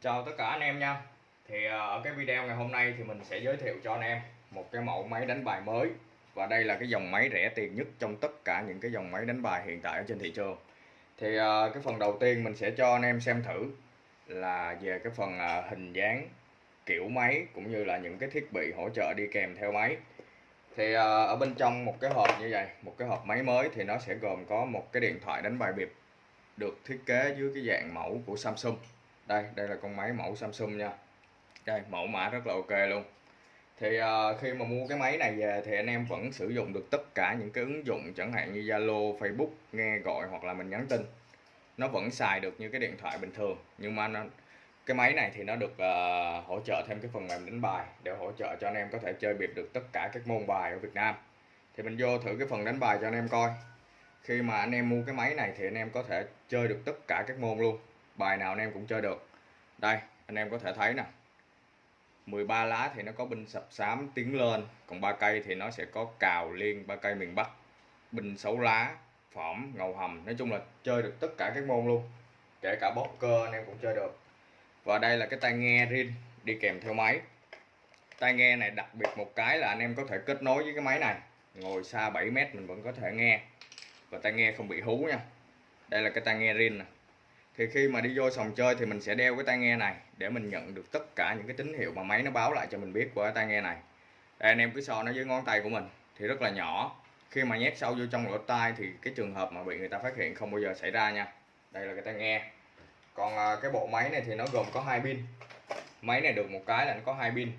Chào tất cả anh em nha. Thì à, ở cái video ngày hôm nay thì mình sẽ giới thiệu cho anh em một cái mẫu máy đánh bài mới. Và đây là cái dòng máy rẻ tiền nhất trong tất cả những cái dòng máy đánh bài hiện tại ở trên thị trường. Thì à, cái phần đầu tiên mình sẽ cho anh em xem thử là về cái phần à, hình dáng, kiểu máy cũng như là những cái thiết bị hỗ trợ đi kèm theo máy. Thì ở bên trong một cái hộp như vậy, một cái hộp máy mới thì nó sẽ gồm có một cái điện thoại đánh bài bịp được thiết kế dưới cái dạng mẫu của Samsung đây đây là con máy mẫu Samsung nha. Đây mẫu mã rất là ok luôn. Thì uh, khi mà mua cái máy này về thì anh em vẫn sử dụng được tất cả những cái ứng dụng chẳng hạn như Zalo, Facebook nghe gọi hoặc là mình nhắn tin. Nó vẫn xài được như cái điện thoại bình thường nhưng mà nó cái máy này thì nó được uh, hỗ trợ thêm cái phần mềm đánh bài để hỗ trợ cho anh em có thể chơi biệt được tất cả các môn bài ở Việt Nam. Thì mình vô thử cái phần đánh bài cho anh em coi. Khi mà anh em mua cái máy này thì anh em có thể chơi được tất cả các môn luôn bài nào anh em cũng chơi được. Đây, anh em có thể thấy nè. 13 lá thì nó có binh sập xám tiến lên, còn ba cây thì nó sẽ có cào liên ba cây miền Bắc. Binh xấu lá phỏm ngầu hầm, nói chung là chơi được tất cả các môn luôn. Kể cả bóc cơ anh em cũng chơi được. Và đây là cái tai nghe riêng, đi kèm theo máy. Tai nghe này đặc biệt một cái là anh em có thể kết nối với cái máy này. Ngồi xa 7 mét mình vẫn có thể nghe. Và tai nghe không bị hú nha. Đây là cái tai nghe riêng nè thì khi mà đi vô sòng chơi thì mình sẽ đeo cái tai nghe này để mình nhận được tất cả những cái tín hiệu mà máy nó báo lại cho mình biết của cái tai nghe này. Đây, anh em cứ so nó với ngón tay của mình thì rất là nhỏ. Khi mà nhét sâu vô trong lỗ tai thì cái trường hợp mà bị người ta phát hiện không bao giờ xảy ra nha. Đây là cái tai nghe. Còn à, cái bộ máy này thì nó gồm có hai pin. Máy này được một cái là nó có hai pin.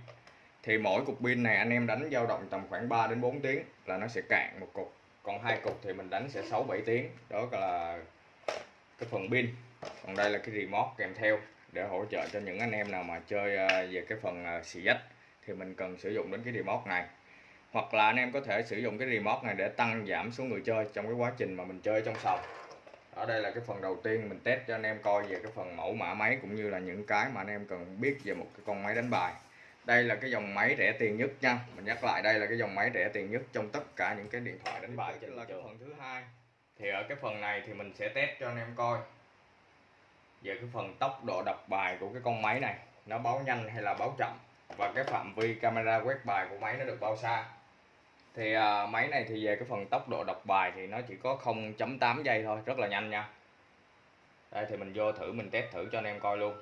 Thì mỗi cục pin này anh em đánh dao động tầm khoảng 3 đến 4 tiếng là nó sẽ cạn một cục. Còn hai cục thì mình đánh sẽ 6 7 tiếng. Đó là cái phần pin. Còn đây là cái remote kèm theo để hỗ trợ cho những anh em nào mà chơi à, về cái phần à, xì dách thì mình cần sử dụng đến cái remote này. Hoặc là anh em có thể sử dụng cái remote này để tăng giảm số người chơi trong cái quá trình mà mình chơi trong sòng. Ở đây là cái phần đầu tiên mình test cho anh em coi về cái phần mẫu mã máy cũng như là những cái mà anh em cần biết về một cái con máy đánh bài. Đây là cái dòng máy rẻ tiền nhất nha. Mình nhắc lại, đây là cái dòng máy rẻ tiền nhất trong tất cả những cái điện thoại đánh bài. Chính là cái phần thứ hai thì ở cái phần này thì mình sẽ test cho anh em coi. Về cái phần tốc độ đọc bài của cái con máy này nó báo nhanh hay là báo chậm? Và cái phạm vi camera quét bài của máy nó được bao xa? Thì à, máy này thì về cái phần tốc độ đọc bài thì nó chỉ có 0.8 giây thôi rất là nhanh nha. Đây thì mình vô thử mình test thử cho anh em coi luôn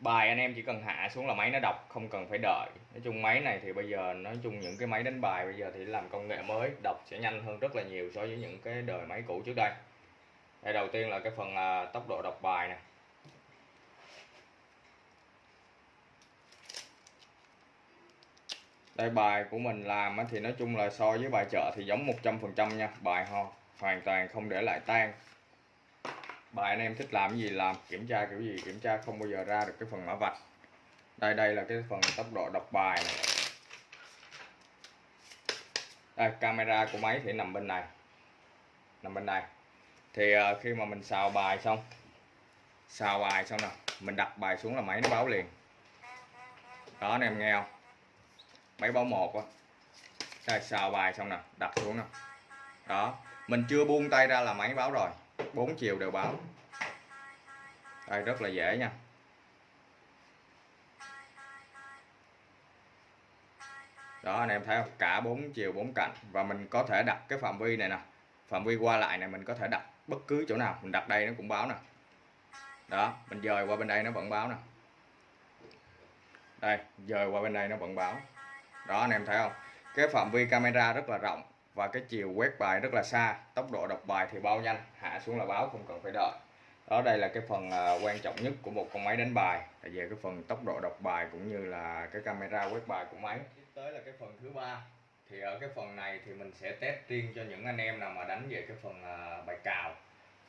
bài anh em chỉ cần hạ xuống là máy nó đọc không cần phải đợi. Nói chung máy này thì bây giờ nói chung những cái máy đánh bài bây giờ thì làm công nghệ mới đọc sẽ nhanh hơn rất là nhiều so với những cái đời máy cũ trước đây. Đây đầu tiên là cái phần à, tốc độ đọc bài nè. Đây bài của mình làm thì nói chung là so với bài chợ thì giống 100% nha bài ho hoàn toàn không để lại tan bài anh em thích làm cái gì làm kiểm tra kiểu gì kiểm tra không bao giờ ra được cái phần mã vạch. Đây đây là cái phần tốc độ đọc bài này. Đây camera của máy thì nằm bên này. Nằm bên này. Thì uh, khi mà mình xào bài xong xào bài xong nè mình đặt bài xuống là máy nó báo liền. Đó anh em nghe không? Máy báo một á. Đây xào bài xong nè đặt xuống nè. Đó mình chưa buông tay ra là máy báo rồi bốn chiều đều báo. Đây, rất là dễ nha. Đó, anh em thấy không? Cả bốn chiều, bốn cạnh và mình có thể đặt cái phạm vi này nè. Phạm vi qua lại này, mình có thể đặt bất cứ chỗ nào. Mình đặt đây nó cũng báo nè. Đó, mình dời qua bên đây nó vẫn báo nè. Đây, dời qua bên đây nó vẫn báo. Đó, anh em thấy không? Cái phạm vi camera rất là rộng và cái chiều quét bài rất là xa, tốc độ đọc bài thì bao nhanh, hạ xuống là báo, không cần phải đợi. Đó, đây là cái phần à, quan trọng nhất của một con máy đánh bài. Là về cái phần tốc độ đọc bài cũng như là cái camera quét bài của máy. Tiếp tới là cái phần thứ ba. Thì ở cái phần này thì mình sẽ test riêng cho những anh em nào mà đánh về cái phần à, bài cào.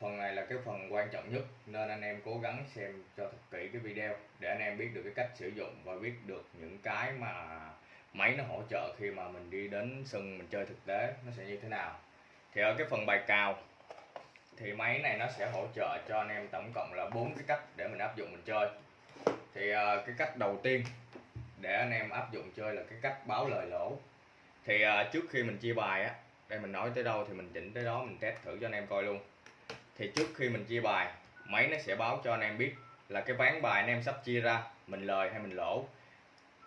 Phần này là cái phần quan trọng nhất, nên anh em cố gắng xem cho thật kỹ cái video để anh em biết được cái cách sử dụng và biết được những cái mà máy nó hỗ trợ khi mà mình đi đến sân mình chơi thực tế nó sẽ như thế nào? Thì ở cái phần bài cào thì máy này nó sẽ hỗ trợ cho anh em tổng cộng là bốn cái cách để mình áp dụng mình chơi. Thì uh, cái cách đầu tiên để anh em áp dụng chơi là cái cách báo lời lỗ. Thì uh, trước khi mình chia bài á đây mình nói tới đâu thì mình chỉnh tới đó mình test thử cho anh em coi luôn. Thì trước khi mình chia bài máy nó sẽ báo cho anh em biết là cái ván bài anh em sắp chia ra mình lời hay mình lỗ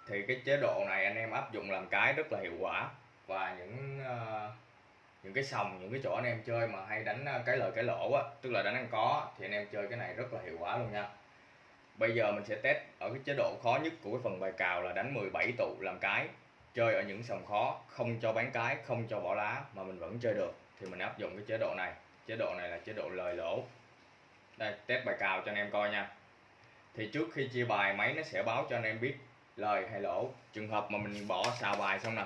thì cái chế độ này anh em áp dụng làm cái rất là hiệu quả. Và những uh, những cái sòng những cái chỗ anh em chơi mà hay đánh ờ, cái lời cái lỗ á tức là đánh ăn có thì anh em chơi cái này rất là hiệu quả luôn nha. Bây giờ mình sẽ test ở cái chế độ khó nhất của cái phần bài cào là đánh 17 tụ làm cái. Chơi ở những sòng khó không cho bán cái không cho bỏ lá mà mình vẫn chơi được. Thì mình áp dụng cái chế độ này. Chế độ này là chế độ lời lỗ. Đây test bài cào cho anh em coi nha. Thì trước khi chia bài máy nó sẽ báo cho anh em biết lời hay lỗ. Trường hợp mà mình bỏ xào bài xong nè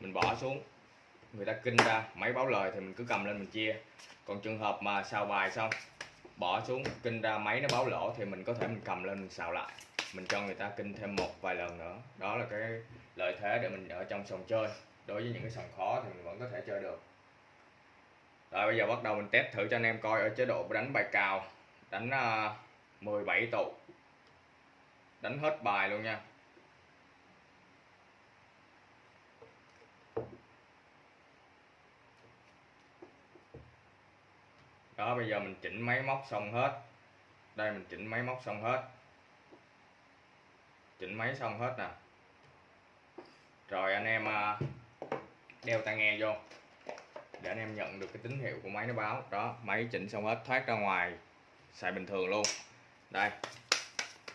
mình bỏ xuống người ta kinh ra máy báo lời thì mình cứ cầm lên mình chia. Còn trường hợp mà xào bài xong bỏ xuống kinh ra máy nó báo lỗ thì mình có thể mình cầm lên mình xào lại. Mình cho người ta kinh thêm một vài lần nữa. Đó là cái lợi thế để mình ở trong sòng chơi. Đối với những cái sòng khó thì mình vẫn có thể chơi được. Rồi bây giờ bắt đầu mình test thử cho anh em coi ở chế độ đánh bài cào. Đánh à, uh, 17 tụ. Đánh hết bài luôn nha. Đó, bây giờ mình chỉnh máy móc xong hết. Đây, mình chỉnh máy móc xong hết. Chỉnh máy xong hết nè. Rồi, anh em à, đeo tai nghe vô. Để anh em nhận được cái tín hiệu của máy nó báo. Đó, máy chỉnh xong hết, thoát ra ngoài. Xài bình thường luôn. Đây.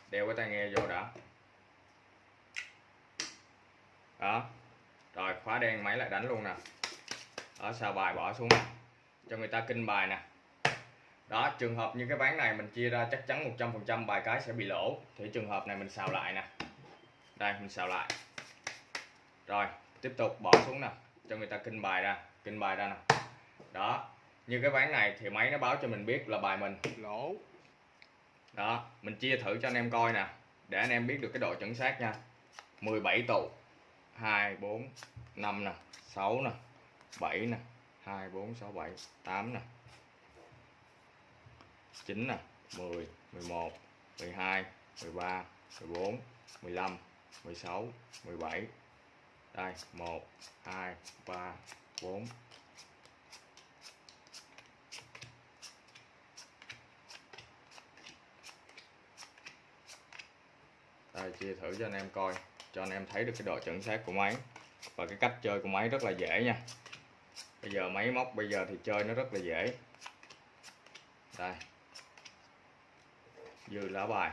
Đeo cái tai nghe vô đã. Đó. Rồi, khóa đen máy lại đánh luôn nè. Ở sao bài bỏ xuống. Cho người ta kinh bài nè đó trường hợp như cái ván này mình chia ra chắc chắn 100% bài cái sẽ bị lỗ. Thì trường hợp này mình xào lại nè. Đây mình xào lại. Rồi tiếp tục bỏ xuống nè. Cho người ta kinh bài ra kinh bài ra nè. Đó như cái ván này thì máy nó báo cho mình biết là bài mình. Lỗ. Đó mình chia thử cho anh em coi nè. Để anh em biết được cái độ chuẩn xác nha. 17 tụ. 2 4 5 nè. 6 nè. 7 nè. 2 4 6 7 8 nè 9 nè 10 11 12 13 14 15 16 17 đây 1 2 3 4 đây, chia thử cho anh em coi, cho anh em thấy được cái độ chuẩn xác của máy. Và cái cách chơi của máy rất là dễ nha. Bây giờ máy móc bây giờ thì chơi nó rất là dễ. Đây dư lá bài.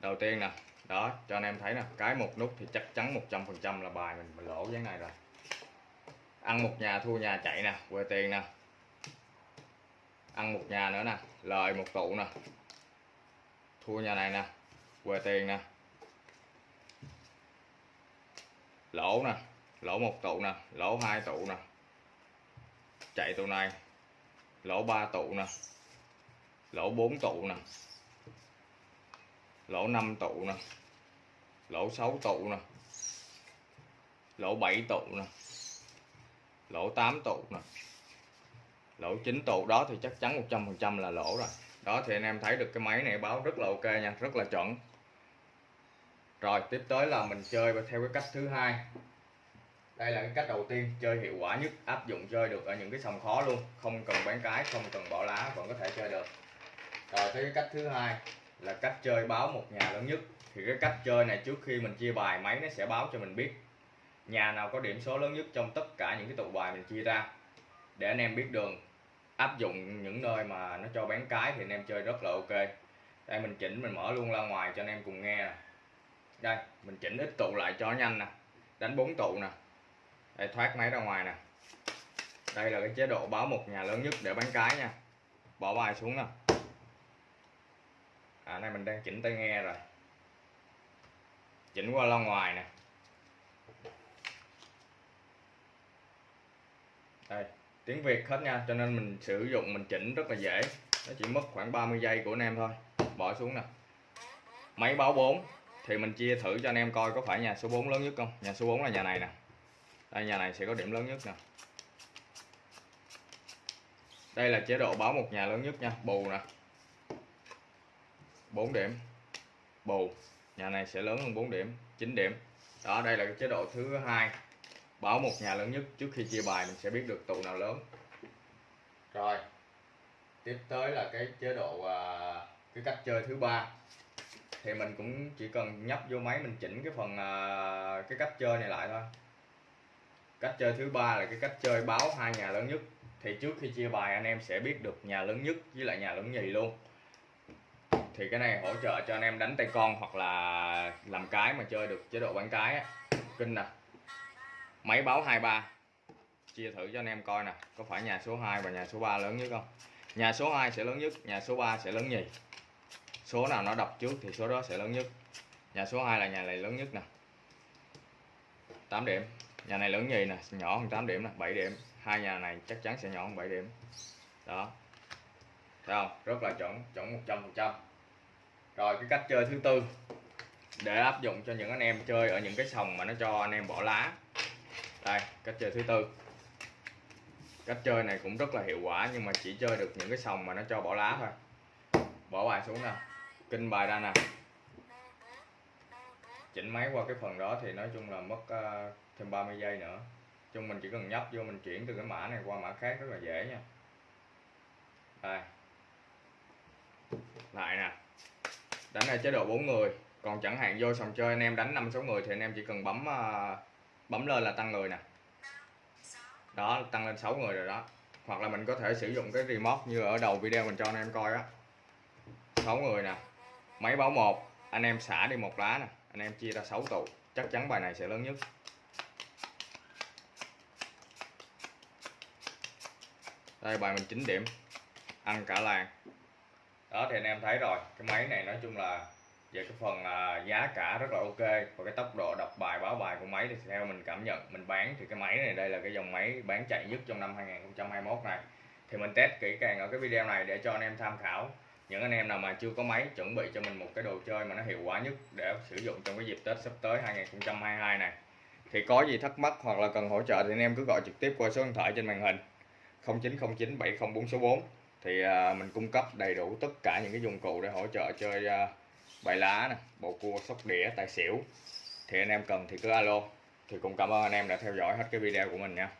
Đầu tiên nè đó cho anh em thấy nè cái một nút thì chắc chắn 100% là bài mình, mình lỗ cái này rồi. Ăn một nhà thua nhà chạy nè quê tiền nè. Ăn một nhà nữa nè lời một tụ nè. Thua nhà này nè quê tiền nè. Lỗ nè lỗ một tụ nè lỗ hai tụ nè. Chạy tụ này lỗ ba tụ nè lỗ 4 tụ nè. Lỗ 5 tụ nè. Lỗ 6 tụ nè. Lỗ 7 tụ nè. Lỗ 8 tụ nè. Lỗ 9 tụ đó thì chắc chắn 100% là lỗ rồi. Đó thì anh em thấy được cái máy này báo rất là ok nha, rất là chuẩn. Rồi, tiếp tới là mình chơi theo cái cách thứ hai. Đây là cái cách đầu tiên, chơi hiệu quả nhất, áp dụng chơi được ở những cái sòng khó luôn. Không cần bán cái, không cần bỏ lá, vẫn có thể chơi được. Ờ, rồi tới cái cách thứ hai là cách chơi báo một nhà lớn nhất. Thì cái cách chơi này trước khi mình chia bài, máy nó sẽ báo cho mình biết nhà nào có điểm số lớn nhất trong tất cả những cái tụ bài mình chia ra. Để anh em biết đường, áp dụng những nơi mà nó cho bán cái thì anh em chơi rất là ok. Đây, mình chỉnh, mình mở luôn ra ngoài cho anh em cùng nghe nè. Đây, mình chỉnh ít tụ lại cho nhanh nè. Đánh bốn tụ nè. Đây, thoát máy ra ngoài nè. Đây là cái chế độ báo một nhà lớn nhất để bán cái nha. Bỏ bài xuống nè à này mình đang chỉnh tai nghe rồi. Chỉnh qua loa ngoài nè. Đây, tiếng Việt hết nha, cho nên mình sử dụng, mình chỉnh rất là dễ. Nó chỉ mất khoảng 30 giây của anh em thôi. Bỏ xuống nè. Máy báo 4 thì mình chia thử cho anh em coi có phải nhà số 4 lớn nhất không? Nhà số 4 là nhà này nè. Đây, nhà này sẽ có điểm lớn nhất nè. Đây là chế độ báo một nhà lớn nhất nha, bù nè. 4 điểm. Bù. Nhà này sẽ lớn hơn 4 điểm 9 điểm. Đó, đây là cái chế độ thứ hai. Báo một nhà lớn nhất trước khi chia bài, mình sẽ biết được tụ nào lớn. Rồi. Tiếp tới là cái chế độ à, cái cách chơi thứ ba. Thì mình cũng chỉ cần nhấp vô máy mình chỉnh cái phần à, cái cách chơi này lại thôi. Cách chơi thứ ba là cái cách chơi báo hai nhà lớn nhất. Thì trước khi chia bài, anh em sẽ biết được nhà lớn nhất với lại nhà lớn nhì luôn thì cái này hỗ trợ cho anh em đánh tay con hoặc là làm cái mà chơi được chế độ bán cái á. kinh nè. Máy báo 23 chia thử cho anh em coi nè. Có phải nhà số 2 và nhà số 3 lớn nhất không? Nhà số 2 sẽ lớn nhất, nhà số 3 sẽ lớn nhì. Số nào nó đọc trước thì số đó sẽ lớn nhất. Nhà số 2 là nhà này lớn nhất nè. 8 điểm. Nhà này lớn nhì nè, nhỏ hơn 8 điểm nè 7 điểm. Hai nhà này chắc chắn sẽ nhỏ hơn 7 điểm. Đó. Thấy không? Rất là chuẩn chuẩn 100 phần trăm rồi cái cách chơi thứ tư. Để áp dụng cho những anh em chơi ở những cái sòng mà nó cho anh em bỏ lá. Đây cách chơi thứ tư. Cách chơi này cũng rất là hiệu quả nhưng mà chỉ chơi được những cái sòng mà nó cho bỏ lá thôi. Bỏ bài xuống nè kinh bài ra nè. Chỉnh máy qua cái phần đó thì nói chung là mất uh, thêm 30 giây nữa. Chung mình chỉ cần nhấp vô mình chuyển từ cái mã này qua mã khác rất là dễ nha. Đây. Lại nè đánh ở chế độ 4 người. Còn chẳng hạn vô sòng chơi anh em đánh năm sáu người thì anh em chỉ cần bấm uh, bấm lên là tăng người nè. Đó tăng lên 6 người rồi đó. Hoặc là mình có thể sử dụng cái remote như ở đầu video mình cho anh em coi á. 6 người nè. Máy báo một. Anh em xả đi một lá nè. Anh em chia ra 6 tụ. Chắc chắn bài này sẽ lớn nhất. Đây bài mình 9 điểm. Ăn cả làng đó, thì anh em thấy rồi. Cái máy này nói chung là về cái phần à, giá cả rất là ok. Và cái tốc độ đọc bài, báo bài của máy thì theo mình cảm nhận, mình bán thì cái máy này, đây là cái dòng máy bán chạy nhất trong năm 2021 này. Thì mình test kỹ càng ở cái video này để cho anh em tham khảo. Những anh em nào mà chưa có máy, chuẩn bị cho mình một cái đồ chơi mà nó hiệu quả nhất để sử dụng trong cái dịp Tết sắp tới 2022 này. Thì có gì thắc mắc hoặc là cần hỗ trợ thì anh em cứ gọi trực tiếp qua số điện thoại trên màn hình. 0909 704 số 4 thì à, mình cung cấp đầy đủ tất cả những cái dụng cụ để hỗ trợ chơi à, bài lá nè bộ cua, sóc đĩa, tài xỉu. Thì anh em cần thì cứ alo. Thì cũng cảm ơn anh em đã theo dõi hết cái video của mình nha.